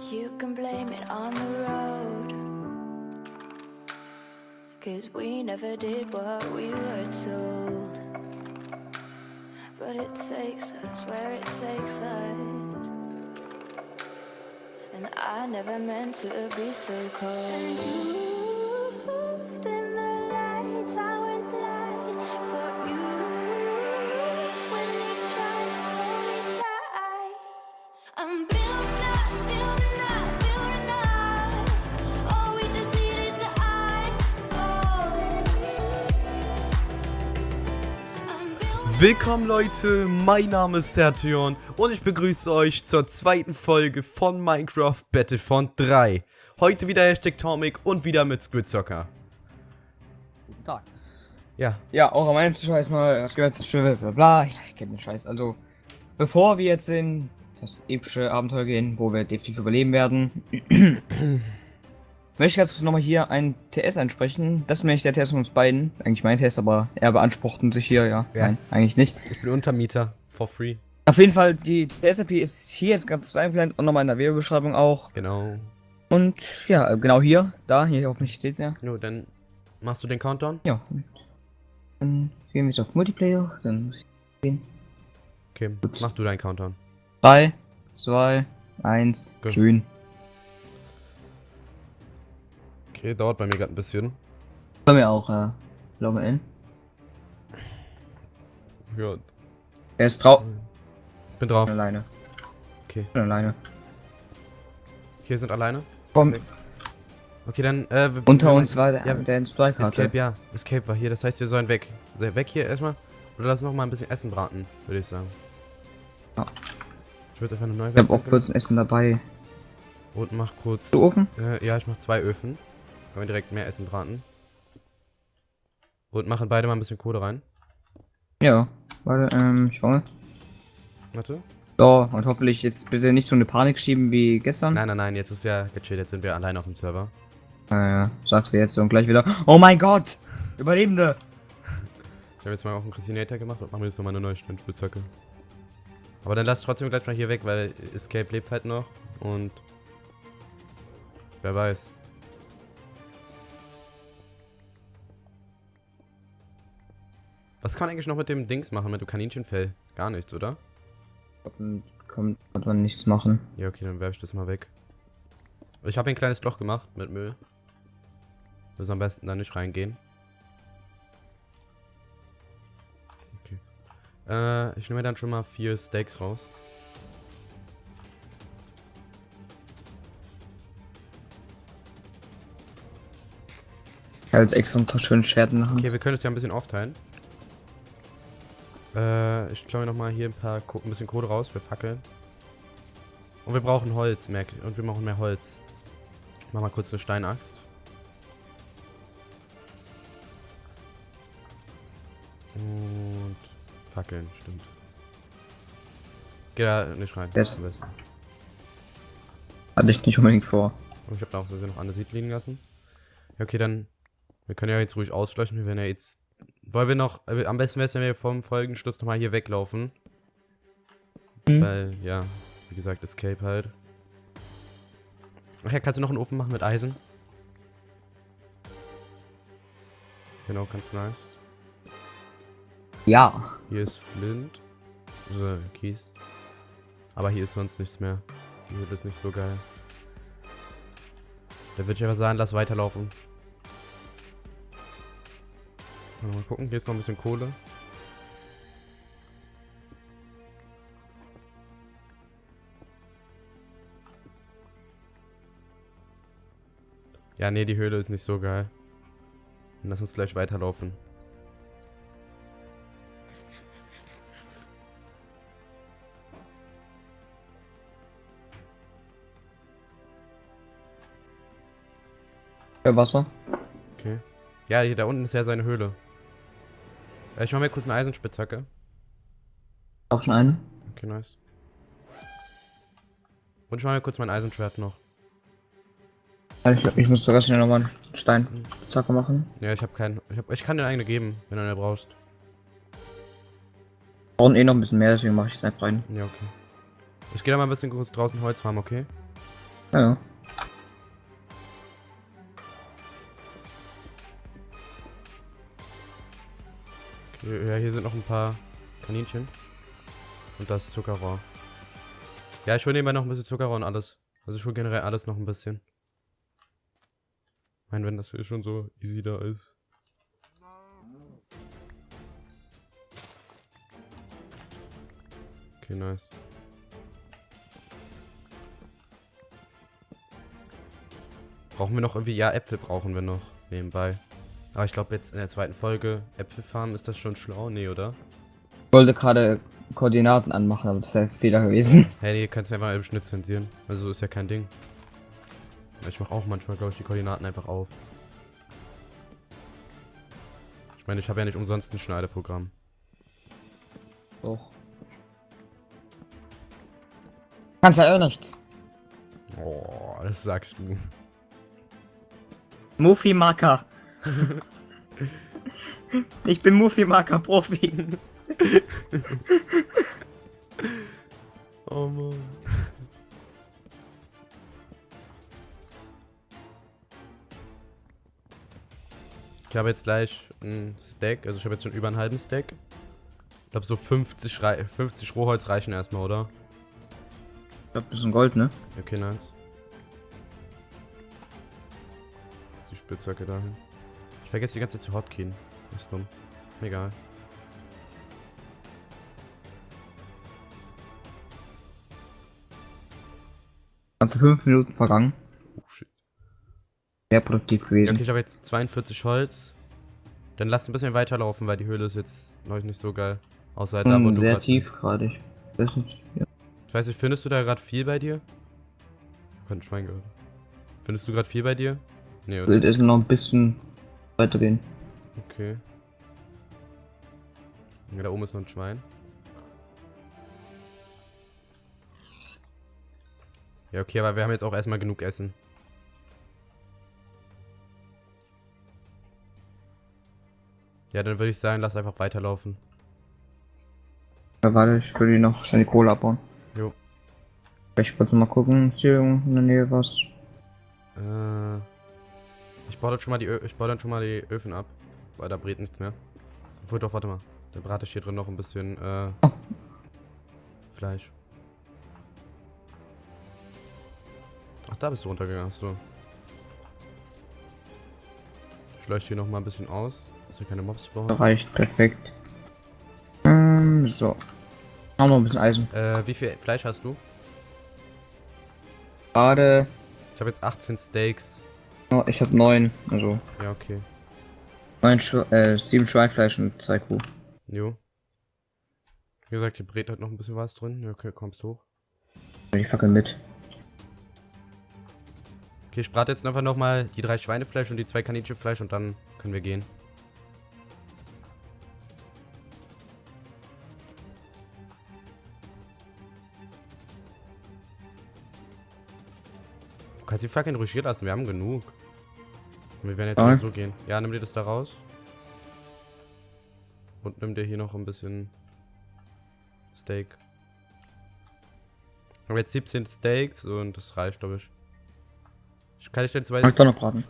You can blame it on the road. Cause we never did what we were told. But it takes us where it takes us. And I never meant to be so cold. Willkommen Leute, mein Name ist Sertion und ich begrüße euch zur zweiten Folge von Minecraft Battlefront 3. Heute wieder Hashtag Tomic und wieder mit Squidzocker. Guten Tag. Ja, Ja, auch am Ende Scheiß mal, was gehört zu bla bla bla. Ich kenne den Scheiß. Also, bevor wir jetzt in das epische Abenteuer gehen, wo wir definitiv überleben werden, möchte ich ganz kurz nochmal hier ein TS ansprechen. Das ist nämlich der TS von uns beiden. Eigentlich mein TS, aber er beanspruchten sich hier, ja. Ja. Nein, eigentlich nicht. ich bin Untermieter, for free. Auf jeden Fall, die TSAP ist hier jetzt ganz kurz eingeblendet und nochmal in der Videobeschreibung auch. Genau. Und ja, genau hier, da, hier hoffentlich seht ihr. Jo, dann machst du den Countdown? Ja. Dann gehen wir jetzt auf Multiplayer, dann muss ich gehen. Okay, mach du deinen Countdown. 3, 2, 1, Gut. schön. Okay, dauert bei mir gerade ein bisschen. Bei mir auch, äh, glaube N. Ja, Er ist drauf. bin drauf. Alleine. Okay, Bin alleine. hier sind alleine. Komm, Okay, dann, äh, wir- unter wir- uns war der, Ja, der in Strike hatte. Escape, ja. Escape war hier, das heißt, wir sollen weg. Also weg hier erstmal. Oder lass noch mal ein bisschen Essen braten, würde ich sagen. Ja. Ich würde einfach eine neue Ich habe auch 14 Essen dabei. Und mach kurz. Du Ofen? Äh, ja, ich mach zwei Öfen. Können wir direkt mehr Essen braten. Und machen beide mal ein bisschen Kohle rein. Ja. Warte, ähm, ich hole. Warte. So, und hoffentlich jetzt bitte nicht so eine Panik schieben wie gestern. Nein, nein, nein, jetzt ist ja gechillt, jetzt sind wir allein auf dem Server. Äh, sagst du jetzt und gleich wieder. Oh mein Gott! Überlebende! Ich habe jetzt mal auch einen Christinator gemacht und machen wir jetzt nochmal eine neue Spitzhacke. Aber dann lass trotzdem gleich mal hier weg, weil Escape lebt halt noch und wer weiß. Was kann man eigentlich noch mit dem Dings machen, mit dem Kaninchenfell? Gar nichts, oder? Kommt, wird man nichts machen. Ja, okay, dann werfe ich das mal weg. Ich habe ein kleines Loch gemacht mit Müll. Muss am besten da nicht reingehen. Okay. Äh, ich nehme dann schon mal vier Steaks raus. Ich habe jetzt extra ein paar schöne der Hand. Okay, wir können es ja ein bisschen aufteilen. Äh, ich klaue noch mal hier ein paar ein bisschen Kohle raus für Fackeln. Und wir brauchen Holz, merk und wir brauchen mehr Holz. Ich mach mal kurz eine Steinaxt. Und Fackeln, stimmt. Geh da nicht rein. Yes. Hatte ich nicht unbedingt vor. Und ich habe da auch sowieso noch eine Seed liegen lassen. Ja, okay, dann. Wir können ja jetzt ruhig auslöschen. Wir werden ja jetzt. Wollen wir noch. Äh, am besten wäre es, wenn wir vom Folgenschluss nochmal hier weglaufen. Mhm. Weil, ja, wie gesagt, Escape halt. Ach ja, kannst du noch einen Ofen machen mit Eisen? Genau, ganz nice. Ja. Hier ist Flint. Also Kies. Aber hier ist sonst nichts mehr. Höhle ist nicht so geil. Da würde ich einfach sagen, lass weiterlaufen. Mal gucken, hier ist noch ein bisschen Kohle. Ja, nee, die Höhle ist nicht so geil. Lass uns gleich weiterlaufen. Wasser. Okay. Ja, hier da unten ist ja seine Höhle. Äh, ich mach mir kurz eine Eisenspitzhacke. Auch schon eine? Okay, nice. Und ich mach mir kurz mein Eisenschwert noch. Ich, ich muss sogar schnell nochmal einen Steinzacke machen. Ja, ich habe keinen. Ich, hab, ich kann dir eine geben, wenn du eine brauchst. brauchen eh noch ein bisschen mehr, deswegen mache ich jetzt einfach rein. Ja, okay. Ich gehe da mal ein bisschen kurz draußen Holz farmen, okay? Ja, ja. Ja, hier sind noch ein paar Kaninchen. Und das Zuckerrohr. Ja, ich hole nebenbei noch ein bisschen Zuckerrohr und alles. Also ich hole generell alles noch ein bisschen. Ich meine, wenn das hier schon so easy da ist. Okay, nice. Brauchen wir noch irgendwie? Ja, Äpfel brauchen wir noch nebenbei. Aber ich glaube jetzt in der zweiten Folge Äpfel farmen, ist das schon schlau? Nee, oder? Ich wollte gerade Koordinaten anmachen, aber das wäre ein Fehler gewesen. Hey, nee, kannst du einfach im Schnitt zensieren. Also ist ja kein Ding. Ich mache auch manchmal, glaube ich, die Koordinaten einfach auf. Ich meine, ich habe ja nicht umsonst ein Schneideprogramm. Doch. Kannst ja auch nichts. Oh, das sagst du. Mufi-Marker. ich bin Mufi-Marker-Profi. Oh Mann. Ich habe jetzt gleich ein Stack, also ich habe jetzt schon über einen halben Stack. Ich glaube so 50, Rei 50 Rohholz reichen erstmal, oder? Ich glaub, das ist ein Gold, ne? Okay, nice. Die Spitzhacke dahin. Ich vergesse die ganze Zeit zu Hotkeen. Das ist dumm. Egal. Ganze fünf Minuten vergangen. Oh shit. Sehr produktiv gewesen. Okay, ich habe jetzt 42 Holz. Dann lass ein bisschen weiterlaufen, weil die Höhle ist jetzt noch nicht so geil. Außer halt da, wo Hm, sehr tief gerade. Ich weiß nicht. Ja. Ich weiß nicht, findest du da gerade viel bei dir? Kein Schwein gehört. Findest du gerade viel bei dir? Nee, oder? Wild ist noch ein bisschen weitergehen. Okay. Ja, da oben ist noch ein Schwein. Ja, okay, aber wir haben jetzt auch erstmal genug Essen. Ja, dann würde ich sagen, lass einfach weiterlaufen. Ja, warte, ich die noch schnell die Kohle abbauen. Jo. Ich kurz mal gucken. Hier in der Nähe was? Äh, ich baue dann schon mal die Ö ich baue dann schon mal die Öfen ab, weil da brät nichts mehr. Obwohl doch, warte mal. Da brate ich hier drin noch ein bisschen äh, Oh. Fleisch. Ach, da bist du runtergegangen, so. Ich leuchte hier noch mal ein bisschen aus, dass wir keine Mobs brauchen. Reicht, perfekt. Ähm, so. Haben wir ein bisschen Eisen. Äh, wie viel Fleisch hast du? Gerade, Ich habe jetzt 18 Steaks. Oh, ich habe neun, also Ja, okay. neun, Schwe äh, sieben Schweinfleisch und zwei Kuh. Jo. Wie gesagt, hier brät halt noch ein bisschen was drin. Ja, okay, kommst hoch. Die Fackel mit. Okay, ich brate jetzt einfach nochmal die drei Schweinefleisch und die zwei Kaninchenfleisch und dann können wir gehen. Du kannst die Fackeln ruhig lassen, wir haben genug. Wir werden jetzt Ja. mal so gehen. Ja, nimm dir das da raus. Und nimm dir hier noch ein bisschen Steak. Ich habe jetzt 17 Steaks und das reicht, glaube ich. Ich kann ich Kann weiter. ich doch noch braten.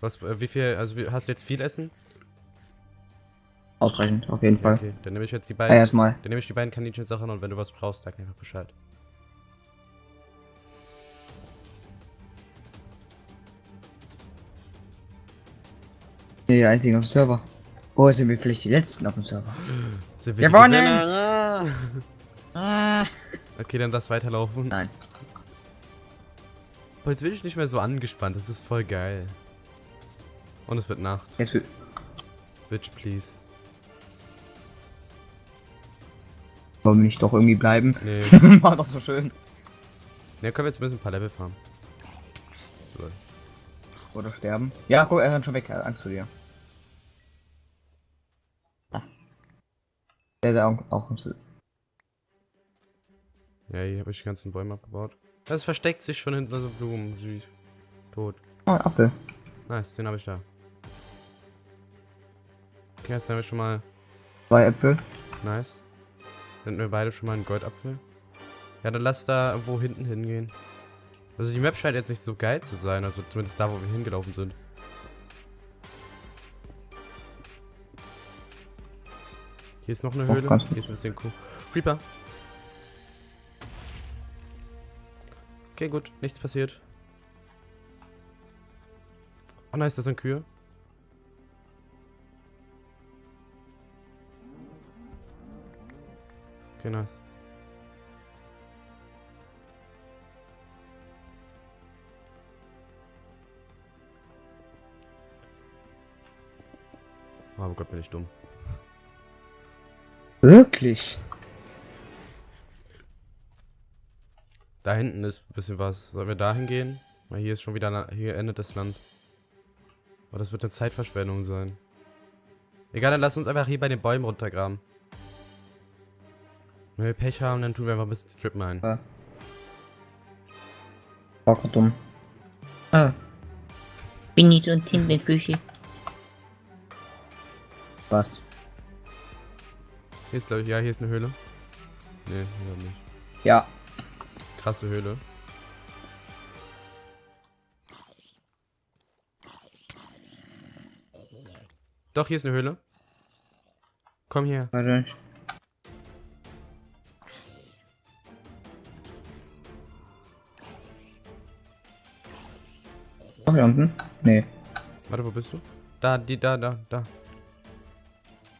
Was, äh, wie viel, also hast du jetzt viel Essen? Ausreichend, auf jeden Fall. Okay, dann nehme ich jetzt die Ja, beiden, erstmal. dann nehme ich die beiden Kaninchen-Sachen und wenn du was brauchst, sag einfach Bescheid. Nee, die einzigen auf dem Server. Oh, sind wir vielleicht die letzten auf dem Server? Sind wir Gewonnen! Ah. Okay, dann lass weiterlaufen. Nein. Boah, jetzt bin ich nicht mehr so angespannt, das ist voll geil. Und es wird Nacht. Jetzt will. Bitch, please. Wollen wir nicht doch irgendwie bleiben? Nee. War doch so schön. ne, können wir jetzt ein bisschen ein paar Level farmen. So. Oder sterben. Ja, guck, er rennt schon weg. Angst vor dir. Der hat auch, auch Angst. Ja, hier habe ich die ganzen Bäume abgebaut. Das versteckt sich schon hinter so Blumen. Süß. Tot. Oh, ein Apfel. Nice, den habe ich da. Okay, jetzt haben wir schon mal Zwei Äpfel. Nice. Sind wir beide schon mal einen Goldapfel? Ja, dann lass da wo hinten hingehen. Also die Map scheint jetzt nicht so geil zu sein, also zumindest da, wo wir hingelaufen sind. Hier ist noch eine Höhle. Hier ist ein bisschen cool. Creeper. Okay, gut. Nichts passiert. Oh nice, das sind Kühe. Okay, nice. Oh Gott, bin ich dumm. Wirklich? Da hinten ist ein bisschen was. Sollen wir dahin gehen? Weil hier ist schon wieder, hier endet das Land. Aber das wird eine Zeitverschwendung sein. Egal, dann lass uns einfach hier bei den Bäumen runtergraben. Wenn wir Pech haben, dann tun wir einfach ein bisschen Strip Mine. Ja. War dumm. Ah. Bin ich so ein Tintenfische. Was? Hier ist, glaube ich, ja, hier ist eine Höhle. Nee, hier nicht. Ja. Krasse Höhle. Doch, hier ist eine Höhle. Komm her. Warte. Oh, hier unten? Nee. Warte, wo bist du? Da, die, da, da, da.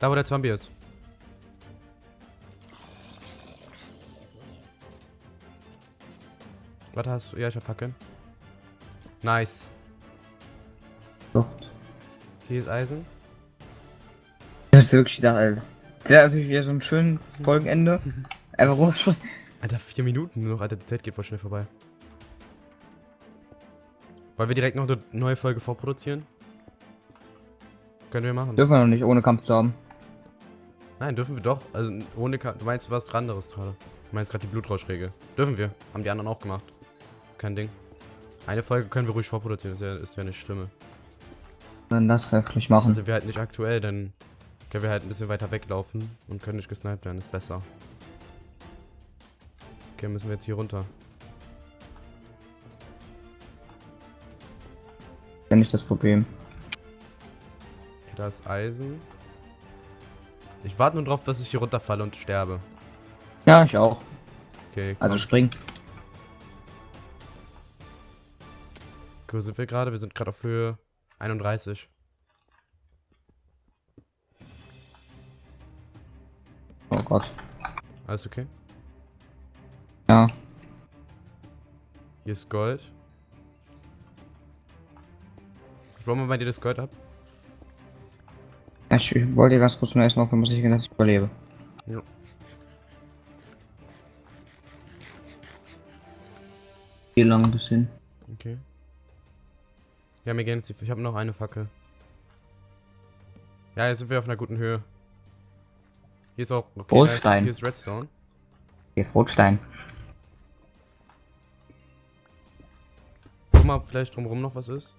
Da, wo der Zombie ist. Warte, hast du? Ja, ich hab Fackeln. Nice. Doch. Hier ist Eisen. Das ist wirklich gedacht, Alter. Ist natürlich wieder so ein schönes Folgenende. Einfach runterspringen. Alter, vier Minuten nur noch. Alter, die Zeit geht voll schnell vorbei. Wollen wir direkt noch eine neue Folge vorproduzieren? Können wir machen. Dürfen wir noch nicht, ohne Kampf zu haben. Nein, dürfen wir doch. Also ohne Ka Du meinst was anderes gerade. Du meinst gerade die Blutrauschregel. Dürfen wir. Haben die anderen auch gemacht. Kein Ding. Eine Folge können wir ruhig vorproduzieren. Ist ja, ist ja nicht schlimm. Dann das wirklich machen. Dann sind wir halt nicht aktuell, dann können wir halt ein bisschen weiter weglaufen und können nicht gesniped werden. Ist besser. Okay, müssen wir jetzt hier runter. ist ja nicht das Problem. Okay, da ist Eisen. Ich warte nur drauf, dass ich hier runterfalle und sterbe. Ja, ich auch. Okay, Also komm. spring. Wo sind wir gerade? Wir sind gerade auf Höhe 31. Oh Gott. Alles okay? Ja. Hier ist Gold. Ich wollte mal bei dir das Gold ab. Ich wollte ganz kurz nur erstmal auf sicher gehen, dass ich überlebe. Ja. Wie lange bis hin? Okay. Ja, mir gehen jetzt die. Ich habe noch eine Fackel. Ja, jetzt sind wir auf einer guten Höhe. Hier ist auch. Okay, Goldstein. hier ist Redstone. Hier ist Rotstein. Guck mal, ob vielleicht drumherum noch was ist.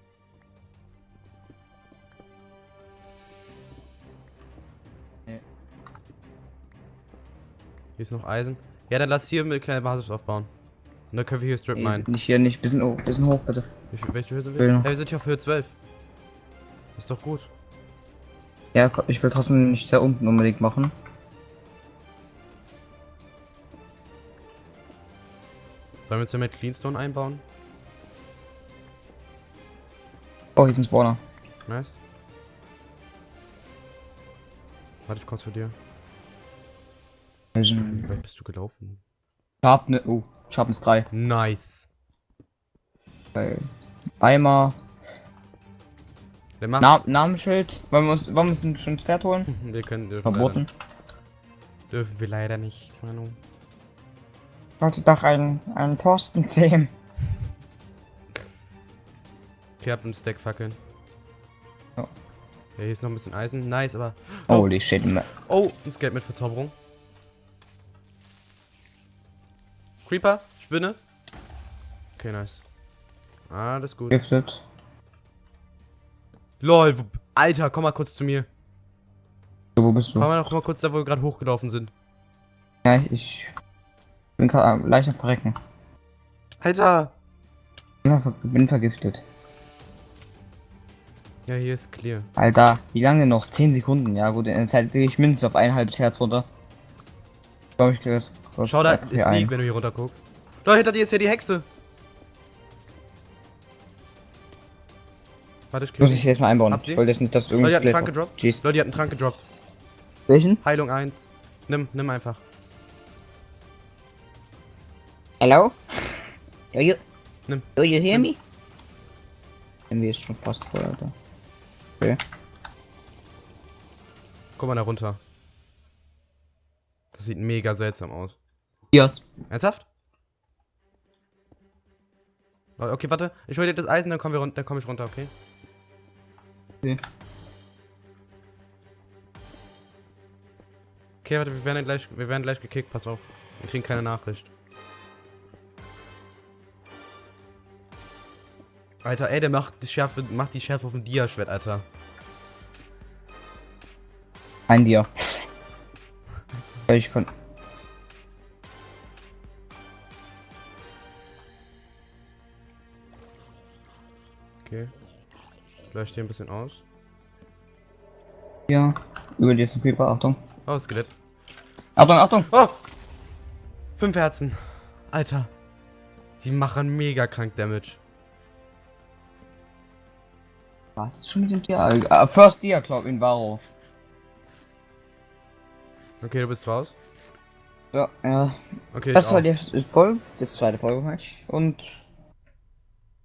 Nee. Hier ist noch Eisen. Ja, dann lass hier eine kleine Basis aufbauen. Und dann können wir hier Strip mine. nicht hier, nicht. Bisschen, oh, bisschen hoch, bitte. Viel, welche Höhe sind wir? Ja, wir sind hier auf Höhe 12. Ist doch gut. Ja, ich will trotzdem nicht da unten unbedingt machen. Sollen wir jetzt hier mit Cleanstone einbauen? Oh, hier ist ein Spawner. Nice. Warte ich kurz für dir. Wie weit bist du gelaufen? Sharpness, oh, Sharpness 3. Nice. Bei Eimer. Na Namensschild. Wollen wir uns, wollen wir uns schon ein Pferd holen? Wir können dürfen Verboten. Leider, dürfen wir leider nicht, Manu. Wollte doch einen, einen Thorsten zähmen. Okay, hab einen Stack Fackeln. Ja. Ja, hier ist noch ein bisschen Eisen. Nice, aber. Holy shit. ma- Oh, ein Skate mit Verzauberung. Creeper, Spinne. Okay, nice. Alles gut. Giftet. Lol, Alter, komm mal kurz zu mir. So, wo bist Komm du? mal noch mal kurz da, wo wir gerade hochgelaufen sind. Ja, ich bin gerade leicht am Verrecken. Alter! Ver- bin vergiftet. Ja, hier ist clear. Alter, wie lange noch? 10 Sekunden. Ja gut, in der Zeit gehe ich mindestens auf ein halbes Herz runter. Ich glaube, ich kriege das. Schau, da ist. Sneak, wenn du hier runter guckst. Da hinter dir ist ja die Hexe. Warte, ich Muss ich jetzt mal einbauen. Ich wollte jetzt nicht, dass du Leute, irgendwie die hat einen Trank gedroppt. Jeez. Leute, die hat einen Trank gedroppt. Welchen? Heilung 1. Nimm, nimm einfach. Hello? Do you, Nimm. do you hear me? Irgendwie ist schon fast voll, Alter. Okay. Guck mal da runter. Das sieht mega seltsam aus. Yes. Ernsthaft? Okay, warte. Ich hol dir das Eisen, dann kommen wir runter, dann komme ich runter, okay? Okay. Okay, warte, wir werden gleich, wir werden gleich gekickt, pass auf. Wir kriegen keine Nachricht. Alter, ey, der macht die Schärfe, macht die Schärfe auf dem Dia-Schwert, Alter. Ein Dia. Soll ich von. Okay. Leuchte hier ein bisschen aus. Ja. Über die Creeper, Achtung. Oh, Skelett. Achtung, Achtung! Oh! Fünf Herzen. Alter. Die machen mega krank Damage. Was ist schon mit dem Dia? Ah, First Dia, glaub in Varo. Okay, du bist raus. Ja, ja. Okay, Das war auch. die Folge, das zweite Folge, mach ich. Und.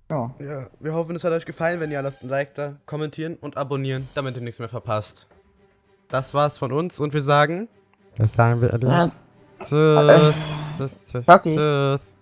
Ja. Ja, wir hoffen, es hat euch gefallen. Wenn ja, lasst ein Like da, kommentieren und abonnieren, damit ihr nichts mehr verpasst. Das war's von uns und wir sagen. Das sagen wir alle. Tschüss. Tschüss. Tschüss. Okay. Tschüss.